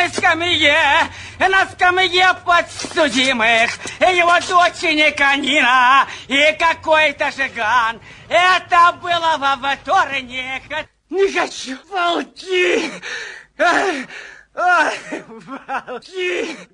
на скамье, на скамье подсудимых, его дочь Никанина и какой-то жиган. Это было во вторник. Не хочу. Волки! Ай, волки!